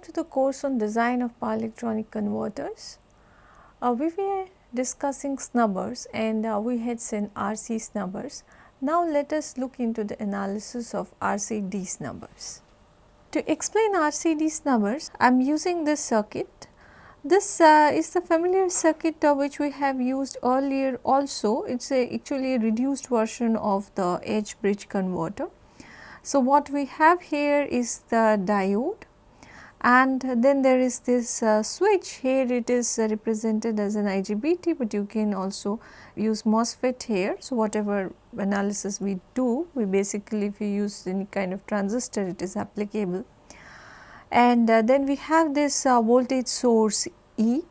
welcome to the course on design of power electronic converters. Uh, we were discussing snubbers and uh, we had seen RC snubbers. Now let us look into the analysis of RCD snubbers. To explain RCD snubbers, I am using this circuit. This uh, is the familiar circuit uh, which we have used earlier also. It is actually a reduced version of the H bridge converter. So, what we have here is the diode and then there is this uh, switch. Here it is uh, represented as an IGBT, but you can also use MOSFET here. So, whatever analysis we do we basically if you use any kind of transistor it is applicable. And uh, then we have this uh, voltage source E.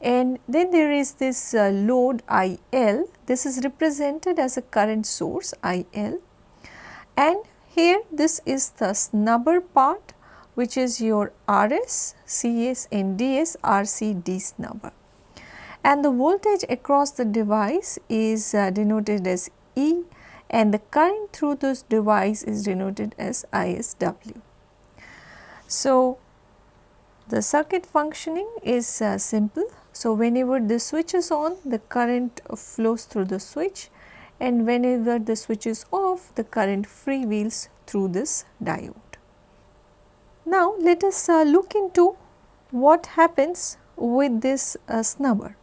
And then there is this uh, load IL this is represented as a current source IL and here this is the snubber part which is your RS, CS and DS RCD snubber. And the voltage across the device is uh, denoted as E and the current through this device is denoted as ISW. So, the circuit functioning is uh, simple. So, whenever the switch is on the current flows through the switch and whenever the switch is off the current freewheels through this diode. Now, let us uh, look into what happens with this uh, snubber.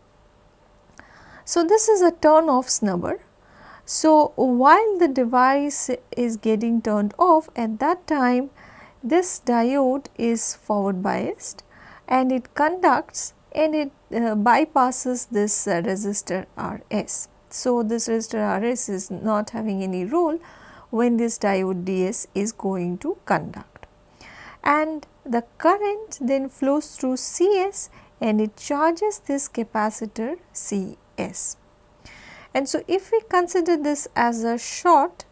So, this is a turn off snubber. So, while the device is getting turned off at that time this diode is forward biased and it conducts and it uh, bypasses this uh, resistor RS. So, this resistor RS is not having any role when this diode DS is going to conduct and the current then flows through CS and it charges this capacitor CS. And so, if we consider this as a short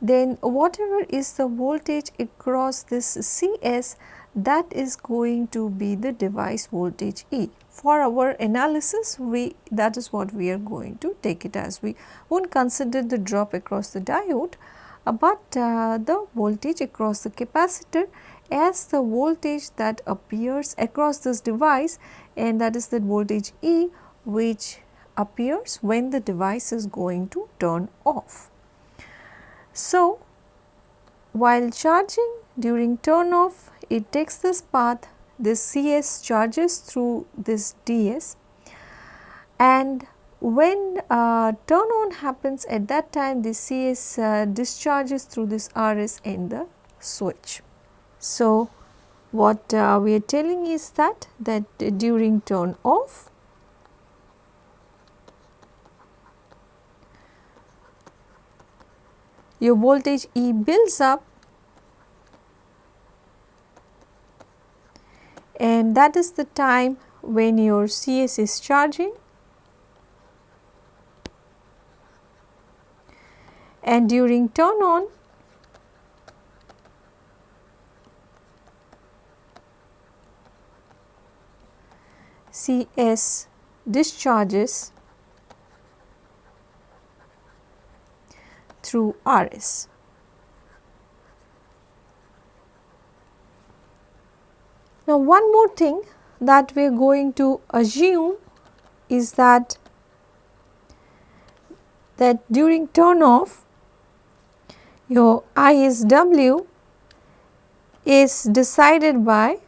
then whatever is the voltage across this CS that is going to be the device voltage E. For our analysis we that is what we are going to take it as we not consider the drop across the diode, uh, but uh, the voltage across the capacitor as the voltage that appears across this device and that is the voltage E which appears when the device is going to turn off. So, while charging during turn off it takes this path this CS charges through this DS and when uh, turn on happens at that time the CS uh, discharges through this RS in the switch. So, what uh, we are telling is that that during turn off your voltage E builds up and that is the time when your CS is charging and during turn on CS discharges through RS. Now, one more thing that we are going to assume is that that during turn off your ISW is decided by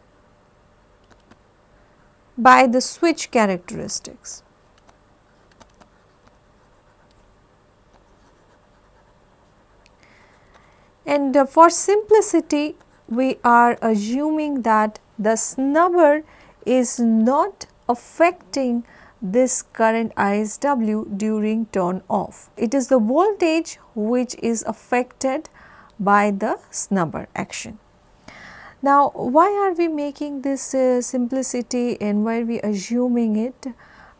by the switch characteristics. And uh, for simplicity we are assuming that the snubber is not affecting this current ISW during turn off. It is the voltage which is affected by the snubber action. Now, why are we making this uh, simplicity and why are we assuming it?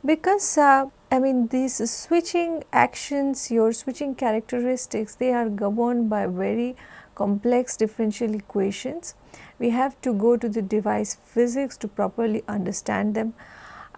Because uh, I mean these switching actions, your switching characteristics, they are governed by very complex differential equations. We have to go to the device physics to properly understand them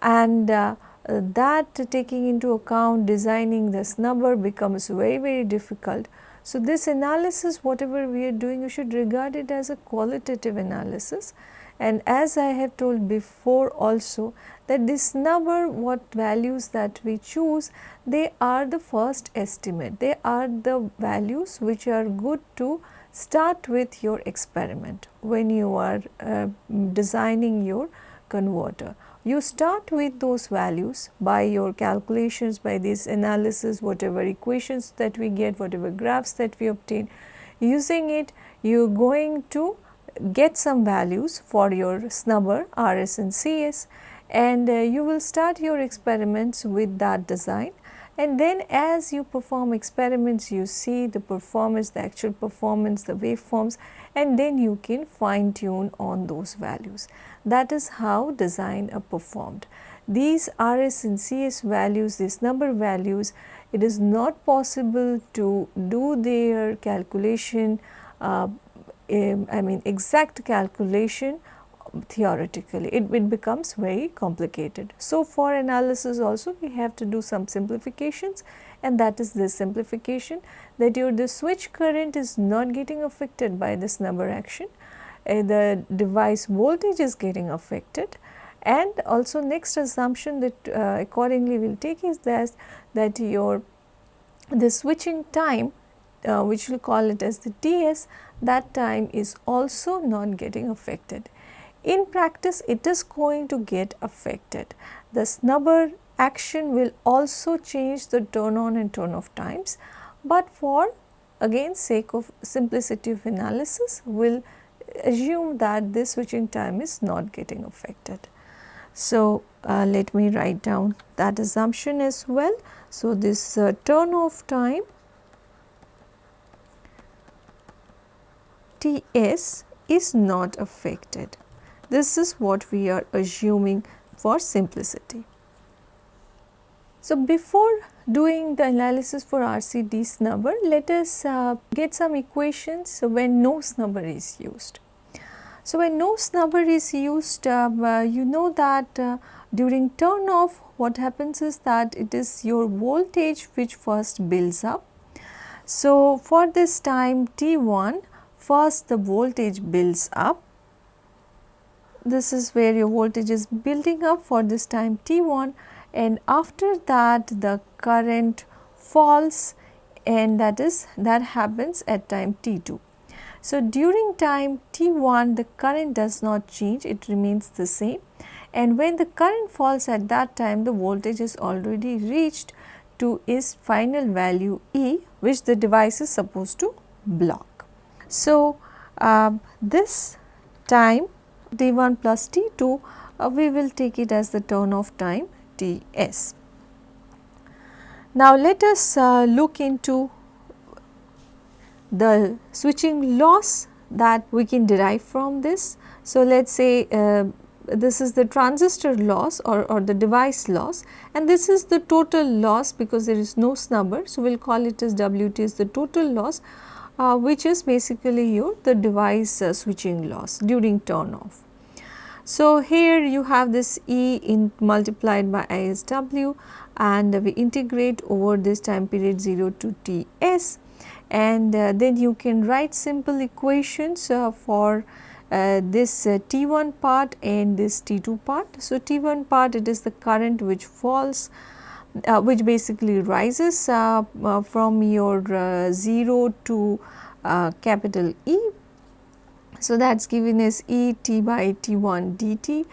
and uh, that taking into account designing the snubber becomes very very difficult so, this analysis whatever we are doing you should regard it as a qualitative analysis. And as I have told before also that this snubber what values that we choose they are the first estimate. They are the values which are good to start with your experiment when you are uh, designing your converter. You start with those values by your calculations by this analysis whatever equations that we get whatever graphs that we obtain using it you are going to get some values for your snubber RS and CS and uh, you will start your experiments with that design and then as you perform experiments you see the performance the actual performance the waveforms and then you can fine tune on those values. That is how design are performed. These RS and CS values these snubber values it is not possible to do their calculation uh, I mean exact calculation theoretically it, it becomes very complicated. So, for analysis also we have to do some simplifications and that is this simplification that your the switch current is not getting affected by this snubber action, the device voltage is getting affected. And also next assumption that uh, accordingly we will take is that, that your the switching time uh, which we will call it as the TS that time is also not getting affected. In practice it is going to get affected. The snubber action will also change the turn on and turn off times, but for again sake of simplicity of analysis will assume that this switching time is not getting affected. So, uh, let me write down that assumption as well. So, this uh, turn off time Ts is not affected. This is what we are assuming for simplicity. So, before doing the analysis for RCD snubber, let us uh, get some equations when no snubber is used. So, when no snubber is used, uh, uh, you know that uh, during turn off what happens is that it is your voltage which first builds up. So, for this time T1 first the voltage builds up this is where your voltage is building up for this time T1 and after that the current falls and that is that happens at time T2. So, during time T1 the current does not change it remains the same and when the current falls at that time the voltage is already reached to its final value E which the device is supposed to block. So, uh, this time T1 plus T2 uh, we will take it as the turn off time Now, let us uh, look into the switching loss that we can derive from this. So, let us say uh, this is the transistor loss or, or the device loss and this is the total loss because there is no snubber. So, we will call it as Wt is the total loss uh, which is basically your the device uh, switching loss during turn off. So, here you have this E in multiplied by ISW and we integrate over this time period 0 to Ts and uh, then you can write simple equations uh, for uh, this uh, T1 part and this T2 part. So, T1 part it is the current which falls uh, which basically rises uh, from your 0 to capital E so, that is given as E t by t 1 dt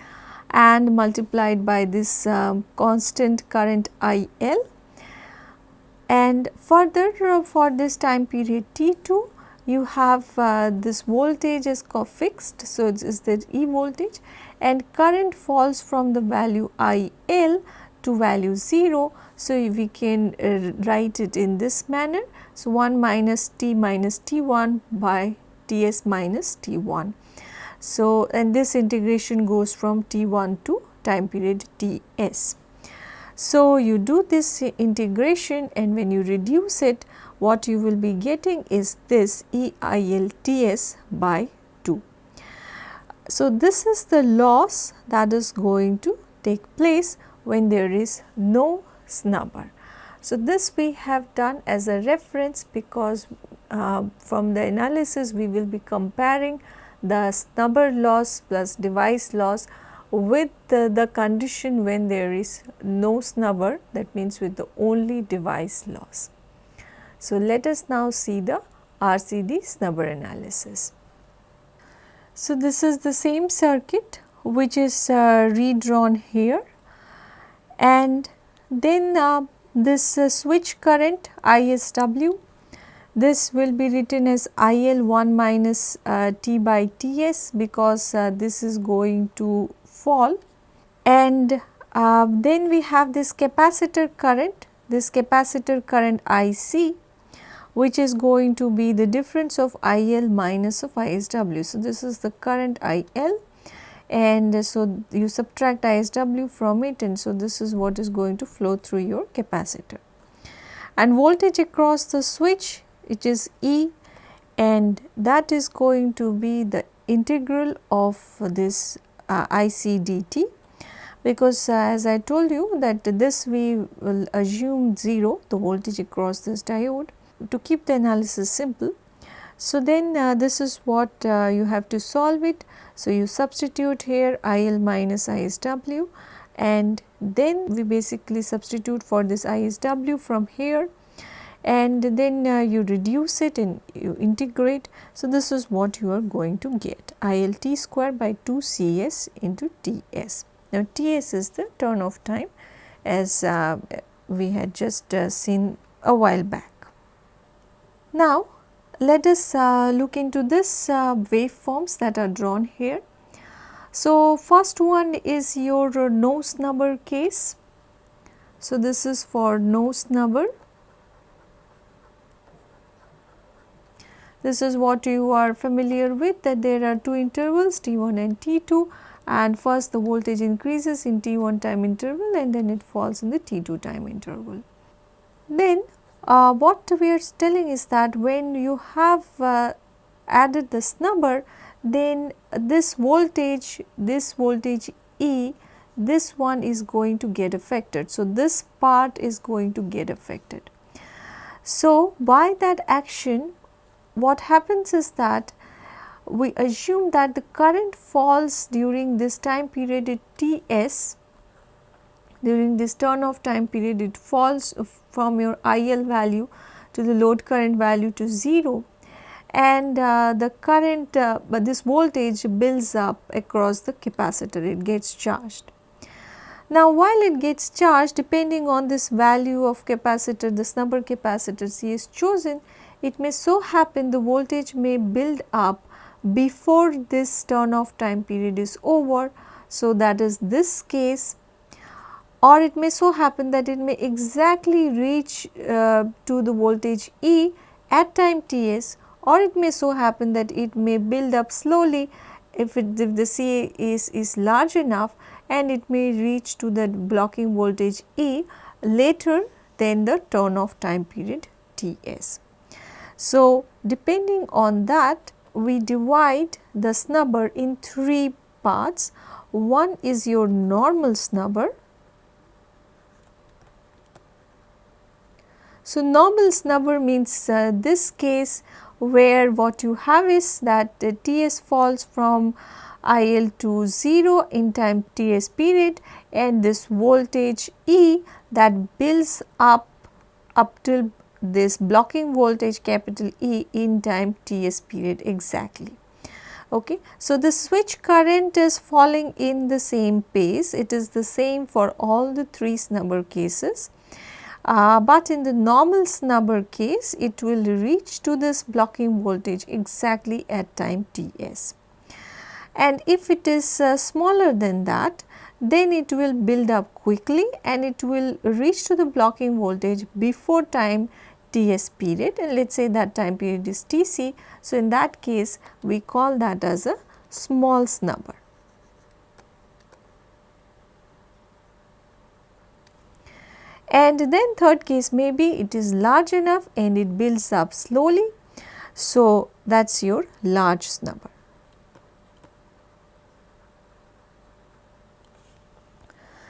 and multiplied by this um, constant current I L and further uh, for this time period t 2 you have uh, this voltage is fixed. So, it is the E voltage and current falls from the value I L to value 0. So, we can uh, write it in this manner. So, 1 minus t minus t 1 by Ts minus T1. So, and this integration goes from T1 to time period Ts. So, you do this integration and when you reduce it what you will be getting is this EILTS by 2. So, this is the loss that is going to take place when there is no snubber. So, this we have done as a reference because uh, from the analysis we will be comparing the snubber loss plus device loss with the, the, condition when there is no snubber that means with the only device loss. So, let us now see the RCD snubber analysis. So, this is the same circuit which is uh, redrawn here and then uh, this uh, switch current ISW this will be written as IL 1 minus uh, T by Ts because uh, this is going to fall and uh, then we have this capacitor current this capacitor current IC which is going to be the difference of IL minus of ISW. So, this is the current IL and so you subtract ISW from it and so this is what is going to flow through your capacitor. And voltage across the switch which is E and that is going to be the integral of this uh, IC dt because uh, as I told you that this we will assume 0 the voltage across this diode to keep the analysis simple. So, then uh, this is what uh, you have to solve it. So, you substitute here IL minus ISW and then we basically substitute for this ISW from here and then uh, you reduce it and you integrate. So, this is what you are going to get ILT square by 2 Cs into Ts. Now, Ts is the turn off time as uh, we had just uh, seen a while back. Now, let us uh, look into this uh, waveforms that are drawn here. So, first one is your no snubber case. So, this is for no snubber. This is what you are familiar with that there are two intervals T1 and T2 and first the voltage increases in T1 time interval and then it falls in the T2 time interval. Then uh, what we are telling is that when you have uh, added the snubber then this voltage, this voltage E, this one is going to get affected. So, this part is going to get affected. So, by that action what happens is that we assume that the current falls during this time period at Ts. During this turn off time period it falls from your IL value to the load current value to 0 and uh, the current uh, but this voltage builds up across the capacitor. It gets charged. Now while it gets charged depending on this value of capacitor this snubber capacitor C is chosen it may so happen the voltage may build up before this turn off time period is over. So, that is this case or it may so happen that it may exactly reach uh, to the voltage E at time Ts or it may so happen that it may build up slowly if, it, if the CA is, is large enough and it may reach to the blocking voltage E later than the turn off time period Ts. So, depending on that we divide the snubber in three parts. One is your normal snubber So, normal snubber means uh, this case where what you have is that uh, Ts falls from IL to 0 in time Ts period and this voltage E that builds up up till this blocking voltage capital E in time Ts period exactly. Okay. So, the switch current is falling in the same pace, it is the same for all the three snubber cases uh, but in the normal snubber case it will reach to this blocking voltage exactly at time Ts. And if it is uh, smaller than that then it will build up quickly and it will reach to the blocking voltage before time Ts period and let us say that time period is Tc. So, in that case we call that as a small snubber. and then third case maybe it is large enough and it builds up slowly. So, that is your large snubber.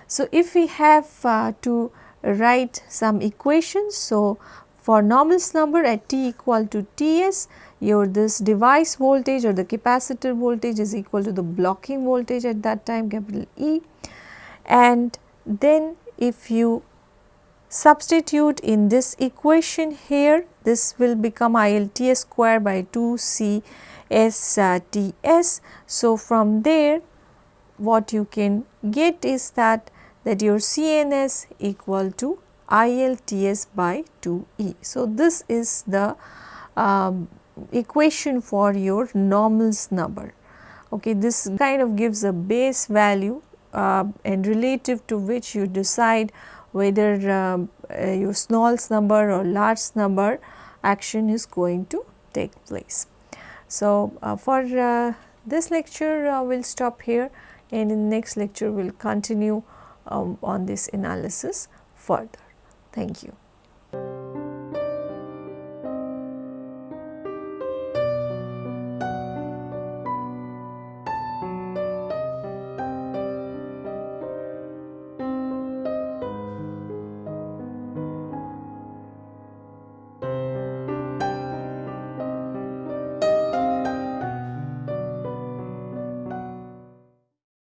So, if we have uh, to write some equations, so for normal snubber at t equal to Ts, your this device voltage or the capacitor voltage is equal to the blocking voltage at that time capital E and then if you substitute in this equation here this will become ILTS square by 2 C S uh, T S. So, from there what you can get is that that your CNS equal to ILTS by 2E. So, this is the um, equation for your normal snubber. Okay, this kind of gives a base value uh, and relative to which you decide whether uh, uh, your small snubber or large snubber action is going to take place. So, uh, for uh, this lecture uh, we will stop here and in next lecture we will continue um, on this analysis further. Thank you.